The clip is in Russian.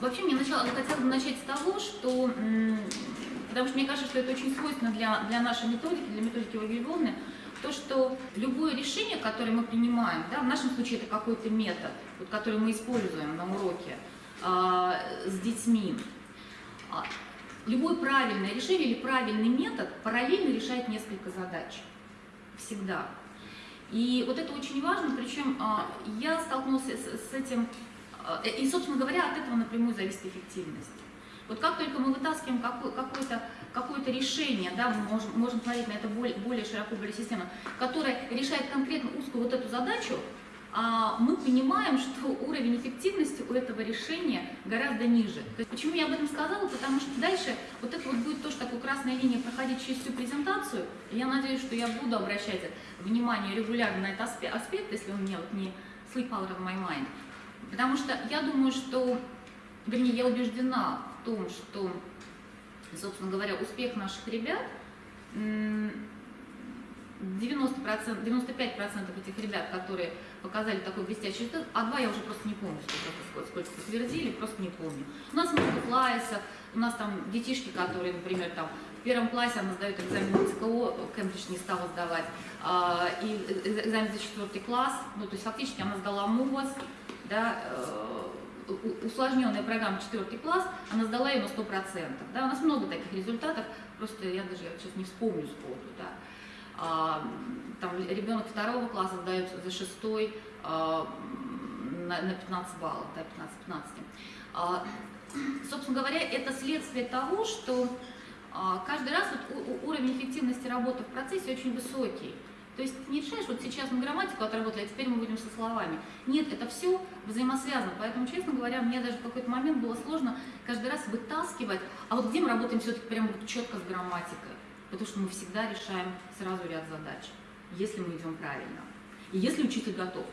Вообще, мне начала, хотела бы начать с того, что, потому что мне кажется, что это очень свойственно для, для нашей методики, для методики Вагельвовны, то, что любое решение, которое мы принимаем, да, в нашем случае это какой-то метод, вот, который мы используем на уроке э, с детьми, э, любое правильное решение или правильный метод параллельно решает несколько задач. Всегда. И вот это очень важно, причем э, я столкнулась с, с этим, и, собственно говоря, от этого напрямую зависит эффективность. Вот как только мы вытаскиваем какое-то какое решение, да, мы можем, можем смотреть на это более, более широко, более системно, которое решает конкретно узкую вот эту задачу, а мы понимаем, что уровень эффективности у этого решения гораздо ниже. То есть, почему я об этом сказала? Потому что дальше вот это вот будет тоже такая красная линия проходить через всю презентацию. Я надеюсь, что я буду обращать внимание регулярно на этот аспект, если у меня вот не sleep out of my mind. Потому что я думаю, что, вернее, я убеждена том, что, собственно говоря, успех наших ребят, 90%, 95% этих ребят, которые показали такой блестящий результат, а два я уже просто не помню, сколько, сколько подтвердили, просто не помню. У нас много классов, у нас там детишки, которые, например, там в первом классе она сдает экзамен ЦКО, Кембридж не стала сдавать, а, и экзамен за четвертый класс, ну, то есть фактически она сдала МУВОС, да, э, усложненная программа 4 класс, она сдала ее на 100%. Да? У нас много таких результатов, просто я даже я сейчас не вспомню сходу. Да? А, там ребенок второго класса сдает за шестой а, на, на 15 баллов, да, 15-15. А, собственно говоря, это следствие того, что а, каждый раз вот, уровень эффективности работы в процессе очень высокий. То есть не решаешь, вот сейчас мы грамматику отработали, а теперь мы будем со словами. Нет, это все взаимосвязано. Поэтому, честно говоря, мне даже в какой-то момент было сложно каждый раз вытаскивать, а вот где мы работаем все-таки прямо четко с грамматикой. Потому что мы всегда решаем сразу ряд задач, если мы идем правильно. И если учитель готов.